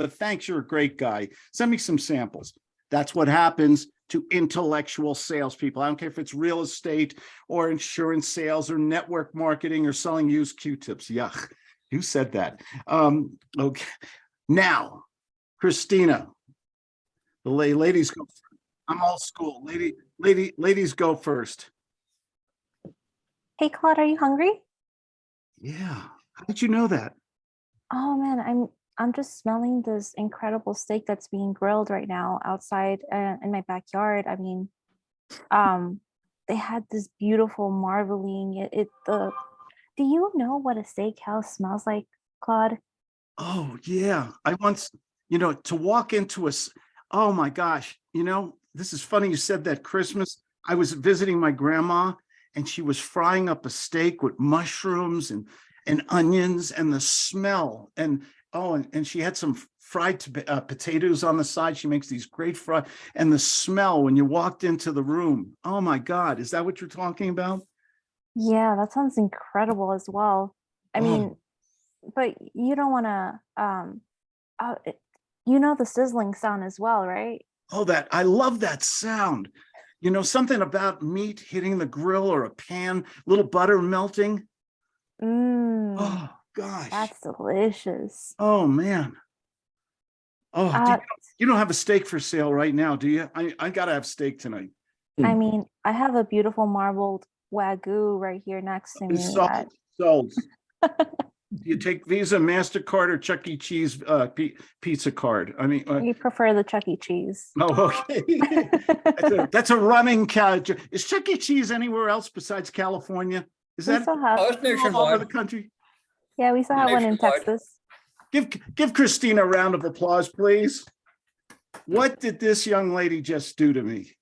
but thanks, you're a great guy. Send me some samples. That's what happens to intellectual salespeople. I don't care if it's real estate or insurance sales or network marketing or selling used Q-tips. Yuck. Who said that? Um, okay. Now, Christina. The la- ladies go. first. I'm old school. Lady, lady, ladies go first. Hey Claude, are you hungry? Yeah. How did you know that? Oh man, I'm I'm just smelling this incredible steak that's being grilled right now outside uh, in my backyard. I mean, um, they had this beautiful marbling. It, it the. Do you know what a steakhouse smells like, Claude? Oh, yeah. I once, you know, to walk into a. oh my gosh, you know, this is funny you said that Christmas. I was visiting my grandma and she was frying up a steak with mushrooms and, and onions and the smell and, oh, and, and she had some fried to- uh, potatoes on the side. She makes these great fry and the smell when you walked into the room. Oh my God, is that what you're talking about? Yeah, that sounds incredible as well. I Oh. mean, but you don't want to, um, uh, you know the sizzling sound as well, right? Oh, that, I love that sound. You know, something about meat hitting the grill or a pan, little butter melting. Mmm, Oh, gosh. that's delicious. Oh, man. Oh, do Uh, you, you don't have a steak for sale right now, do you? I, I gotta have steak tonight. I Mm. mean, I have a beautiful marbled wagyu right here next to me. It's that- sold, sold. Do you take Visa, MasterCard or Chuck E. Cheese, uh, pi- pizza card? I mean, uh, You prefer the Chuck E. Cheese. oh, okay. That's a- That's a running couch. Is Chuck E. Cheese anywhere else besides California? Is We that still have, Oh, all over the country? Yeah, we still have one in Texas. Give, give Christina a round of applause, please. What did this young lady just do to me?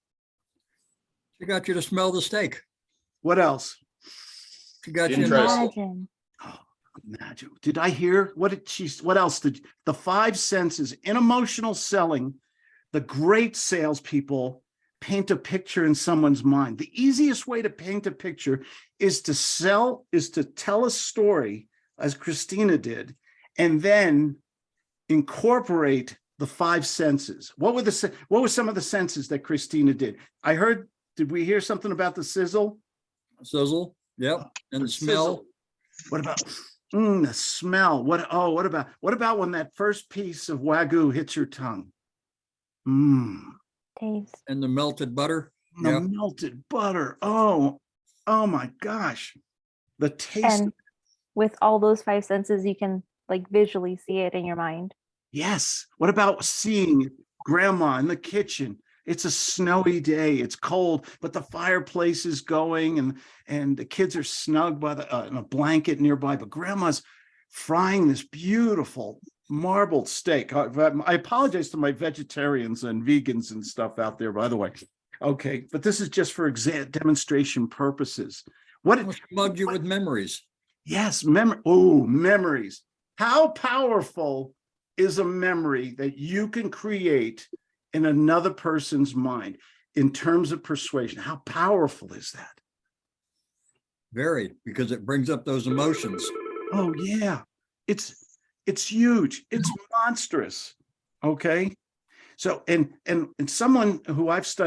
She got you to smell the steak. What else? She got you. in- Interesting. Imagine. Oh, Imagine, did I hear, what did she, what else did, the five senses in emotional selling, the great salespeople paint a picture in someone's mind. The easiest way to paint a picture is to sell, is to tell a story, as Christina did, and then incorporate the five senses. What were the, what were some of the senses that Christina did? I heard, did we hear something about the sizzle? Sizzle, yep, and the smell. Sizzle. What about, mm, the smell? What, oh, what about, what about when that first piece of Wagyu hits your tongue? Mmm, Taste. and the melted butter. the Yeah. melted butter. Oh, oh my gosh. The taste, And with all those five senses, you can like visually see it in your mind. yes. What about seeing grandma in the kitchen? It's a snowy day, it's cold, but the fireplace is going and, and the kids are snug by the, uh, in a blanket nearby, but grandma's frying this beautiful marbled steak. I I apologize to my vegetarians and vegans and stuff out there, by the way. Okay, but this is just for exa- demonstration purposes. What, Almost Mugged you with memories. Yes, memory. Oh, memories. How powerful is a memory that you can create in another person's mind in terms of persuasion? How powerful is that? Very, because it brings up those emotions. Oh, yeah. It's it's huge. It's monstrous. Okay. So and and and someone who I've studied